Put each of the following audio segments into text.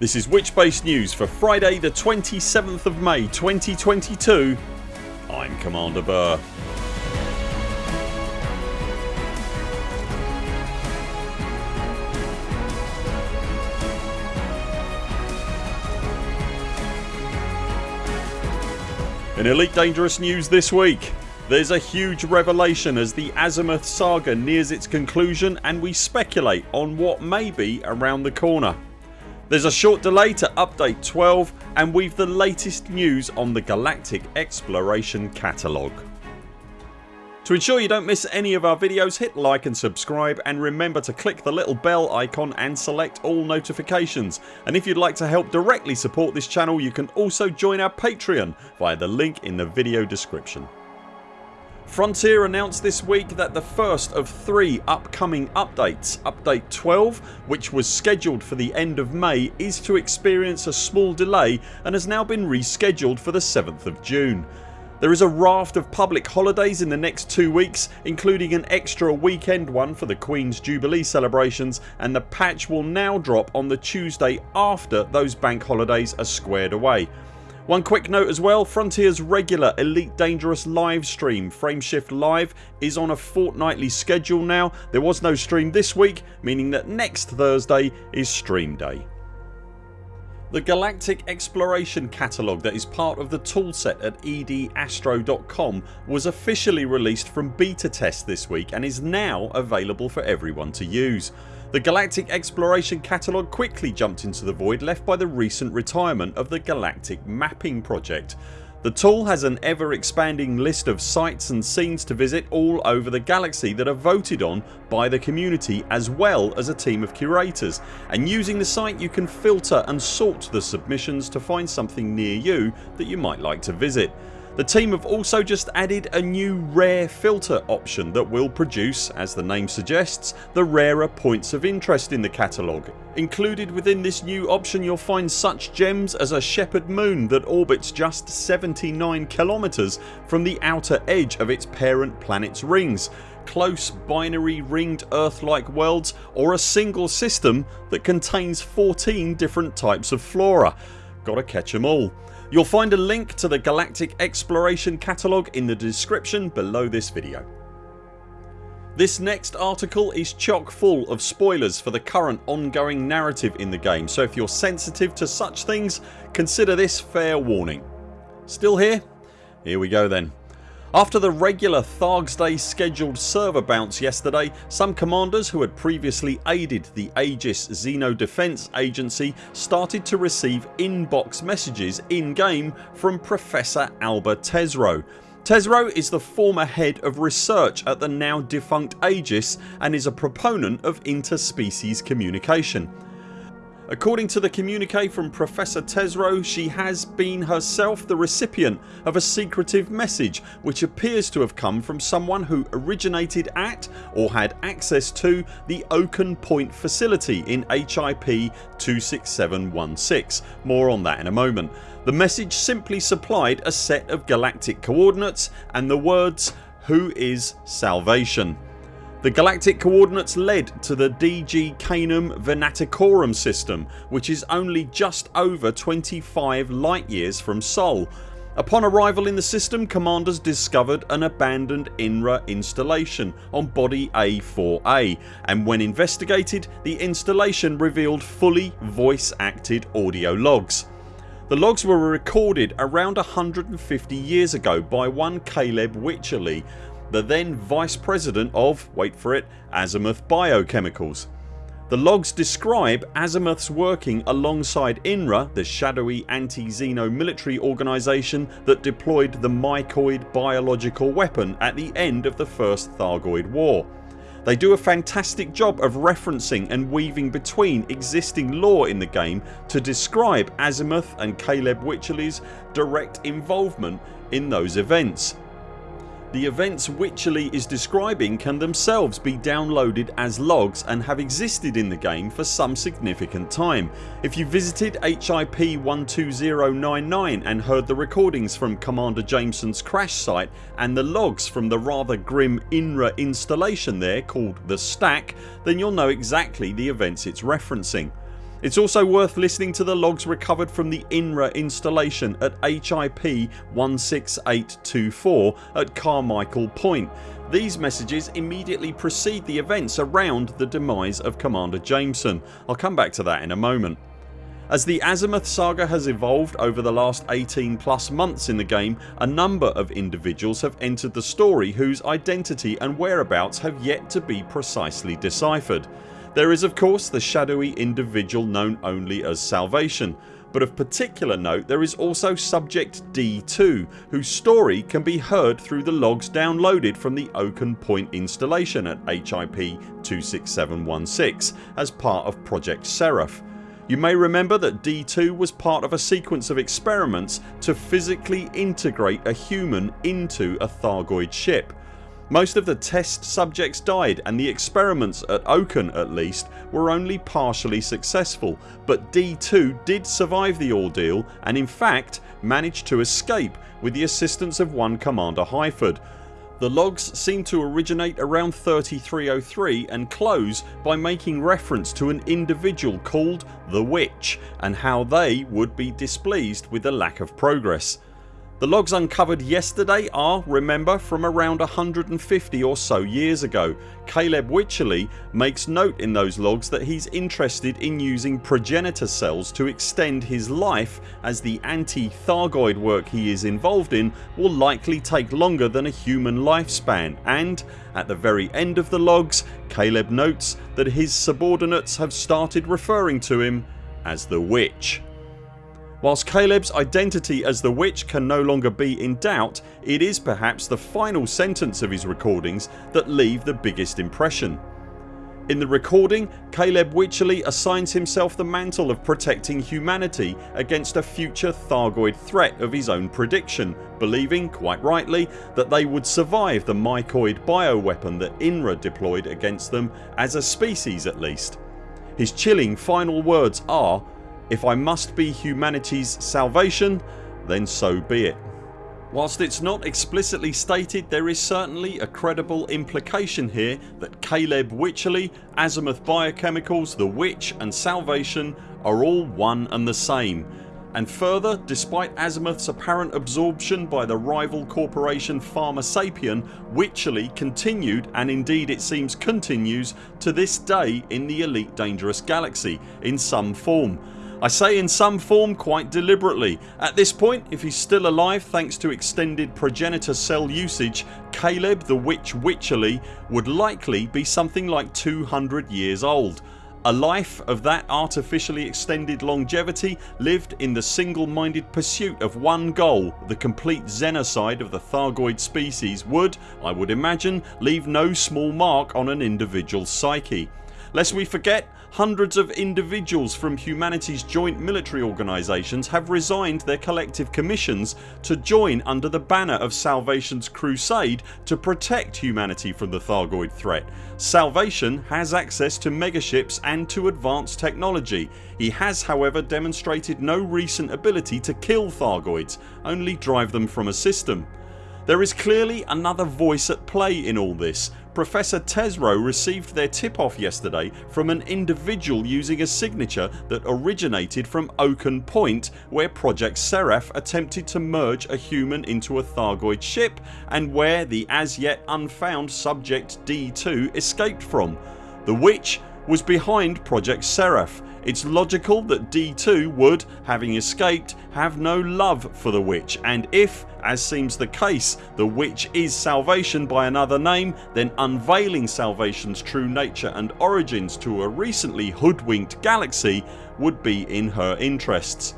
This is Witchbase News for Friday the 27th of May 2022 I'm Commander Burr. In Elite Dangerous news this week there's a huge revelation as the Azimuth saga nears its conclusion and we speculate on what may be around the corner. There's a short delay to update 12 and we've the latest news on the Galactic Exploration Catalogue. To ensure you don't miss any of our videos hit like and subscribe and remember to click the little bell icon and select all notifications and if you'd like to help directly support this channel you can also join our Patreon via the link in the video description. Frontier announced this week that the first of three upcoming updates, Update 12 which was scheduled for the end of May is to experience a small delay and has now been rescheduled for the 7th of June. There is a raft of public holidays in the next two weeks including an extra weekend one for the Queen's Jubilee celebrations and the patch will now drop on the Tuesday after those bank holidays are squared away. One quick note as well Frontiers regular Elite Dangerous live stream Frameshift Live is on a fortnightly schedule now. There was no stream this week meaning that next Thursday is stream day. The Galactic Exploration Catalogue that is part of the toolset at edastro.com was officially released from beta test this week and is now available for everyone to use. The Galactic Exploration Catalogue quickly jumped into the void left by the recent retirement of the Galactic Mapping Project. The tool has an ever expanding list of sites and scenes to visit all over the galaxy that are voted on by the community as well as a team of curators and using the site you can filter and sort the submissions to find something near you that you might like to visit. The team have also just added a new rare filter option that will produce, as the name suggests, the rarer points of interest in the catalogue. Included within this new option you'll find such gems as a Shepherd moon that orbits just 79 kilometres from the outer edge of its parent planet's rings close binary ringed earth like worlds or a single system that contains 14 different types of flora. Gotta catch them all. You'll find a link to the Galactic Exploration catalogue in the description below this video. This next article is chock full of spoilers for the current ongoing narrative in the game so if you're sensitive to such things consider this fair warning. Still here? Here we go then. After the regular Thargs Day scheduled server bounce yesterday some commanders who had previously aided the Aegis Xeno Defence Agency started to receive inbox messages in game from Professor Alba Tesreau. Tesreau is the former head of research at the now defunct Aegis and is a proponent of interspecies communication. According to the communique from Professor Tesreau she has been herself the recipient of a secretive message which appears to have come from someone who originated at or had access to the Oaken Point facility in HIP 26716. More on that in a moment. The message simply supplied a set of galactic coordinates and the words who is salvation. The galactic coordinates led to the DG Canum Venaticorum system which is only just over 25 light years from Sol. Upon arrival in the system commanders discovered an abandoned INRA installation on body A4A and when investigated the installation revealed fully voice acted audio logs. The logs were recorded around 150 years ago by one Caleb Wycherley the then Vice President of, wait for it, Azimuth Biochemicals. The logs describe Azimuth's working alongside INRA the shadowy anti-Xeno military organisation that deployed the mycoid biological weapon at the end of the first Thargoid war. They do a fantastic job of referencing and weaving between existing lore in the game to describe Azimuth and Caleb Wycherley's direct involvement in those events. The events Wycherley is describing can themselves be downloaded as logs and have existed in the game for some significant time. If you visited HIP 12099 and heard the recordings from Commander Jameson's crash site and the logs from the rather grim INRA installation there called The Stack then you'll know exactly the events it's referencing. It's also worth listening to the logs recovered from the INRA installation at HIP 16824 at Carmichael Point. These messages immediately precede the events around the demise of Commander Jameson. I'll come back to that in a moment. As the Azimuth saga has evolved over the last 18 plus months in the game a number of individuals have entered the story whose identity and whereabouts have yet to be precisely deciphered. There is of course the shadowy individual known only as Salvation but of particular note there is also Subject D2 whose story can be heard through the logs downloaded from the Oaken Point installation at HIP 26716 as part of Project Seraph. You may remember that D2 was part of a sequence of experiments to physically integrate a human into a Thargoid ship. Most of the test subjects died and the experiments at Oaken at least were only partially successful but D2 did survive the ordeal and in fact managed to escape with the assistance of one Commander Highford. The logs seem to originate around 3303 and close by making reference to an individual called the Witch and how they would be displeased with the lack of progress. The logs uncovered yesterday are, remember, from around 150 or so years ago. Caleb Wycherley makes note in those logs that he's interested in using progenitor cells to extend his life as the anti-Thargoid work he is involved in will likely take longer than a human lifespan and at the very end of the logs Caleb notes that his subordinates have started referring to him as the Witch. Whilst Caleb's identity as the witch can no longer be in doubt it is perhaps the final sentence of his recordings that leave the biggest impression. In the recording Caleb Wycherley assigns himself the mantle of protecting humanity against a future Thargoid threat of his own prediction believing, quite rightly, that they would survive the mycoid bioweapon that INRA deployed against them as a species at least. His chilling final words are if I must be humanity's salvation then so be it. Whilst it's not explicitly stated there is certainly a credible implication here that Caleb Wycherley, Azimuth Biochemicals, The Witch and Salvation are all one and the same and further despite Azimuth's apparent absorption by the rival corporation Pharmasapien Wycherley continued and indeed it seems continues to this day in the Elite Dangerous Galaxy in some form I say in some form quite deliberately. At this point if he's still alive thanks to extended progenitor cell usage Caleb the Witch Wycherley would likely be something like 200 years old. A life of that artificially extended longevity lived in the single-minded pursuit of one goal the complete xenocide of the Thargoid species would, I would imagine, leave no small mark on an individual's psyche. Lest we forget hundreds of individuals from humanity's joint military organisations have resigned their collective commissions to join under the banner of Salvation's crusade to protect humanity from the Thargoid threat. Salvation has access to megaships and to advanced technology. He has however demonstrated no recent ability to kill Thargoids, only drive them from a system. There is clearly another voice at play in all this Professor Tesreau received their tip off yesterday from an individual using a signature that originated from Oaken Point where Project Seraph attempted to merge a human into a Thargoid ship and where the as yet unfound subject D2 escaped from. The witch was behind Project Seraph. It's logical that D2 would, having escaped, have no love for the witch and if, as seems the case, the witch is salvation by another name then unveiling salvations true nature and origins to a recently hoodwinked galaxy would be in her interests.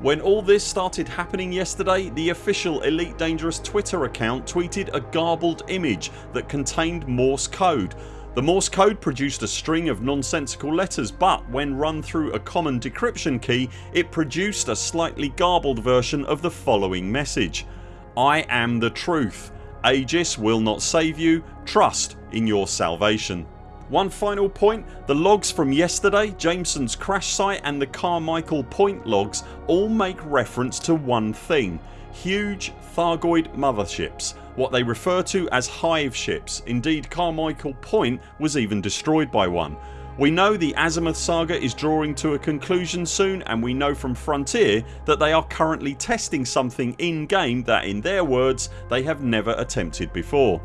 When all this started happening yesterday the official Elite Dangerous Twitter account tweeted a garbled image that contained Morse code the Morse code produced a string of nonsensical letters but when run through a common decryption key it produced a slightly garbled version of the following message I am the truth. Aegis will not save you. Trust in your salvation. One final point, the logs from yesterday, Jameson's crash site and the Carmichael Point logs all make reference to one thing huge Thargoid motherships what they refer to as hive ships. Indeed Carmichael Point was even destroyed by one. We know the Azimuth saga is drawing to a conclusion soon and we know from Frontier that they are currently testing something in game that in their words they have never attempted before.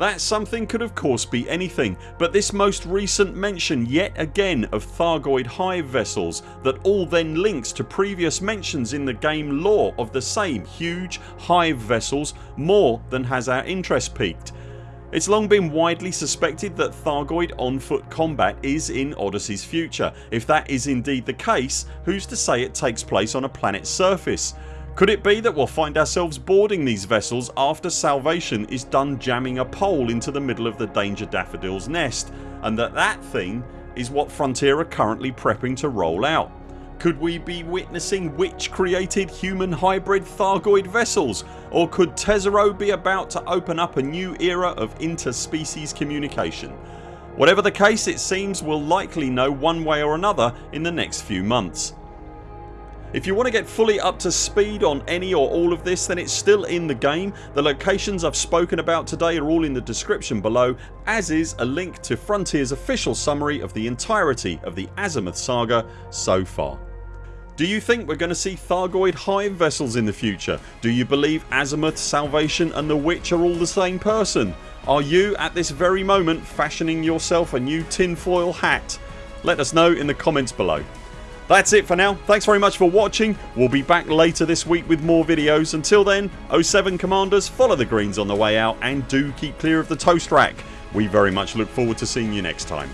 That something could of course be anything but this most recent mention yet again of Thargoid hive vessels that all then links to previous mentions in the game lore of the same huge hive vessels more than has our interest piqued it's long been widely suspected that Thargoid on foot combat is in Odyssey's future. If that is indeed the case who's to say it takes place on a planet's surface? Could it be that we'll find ourselves boarding these vessels after Salvation is done jamming a pole into the middle of the Danger Daffodils nest and that that thing is what Frontier are currently prepping to roll out? Could we be witnessing witch created human hybrid Thargoid vessels or could Tesreau be about to open up a new era of interspecies communication? Whatever the case it seems we'll likely know one way or another in the next few months. If you want to get fully up to speed on any or all of this then it's still in the game. The locations I've spoken about today are all in the description below as is a link to Frontiers official summary of the entirety of the Azimuth saga so far. Do you think we're going to see Thargoid hive vessels in the future? Do you believe Azimuth, Salvation and the Witch are all the same person? Are you at this very moment fashioning yourself a new tinfoil hat? Let us know in the comments below. That's it for now. Thanks very much for watching. We'll be back later this week with more videos. Until then 0 7 CMDRs follow the greens on the way out and do keep clear of the toast rack. We very much look forward to seeing you next time.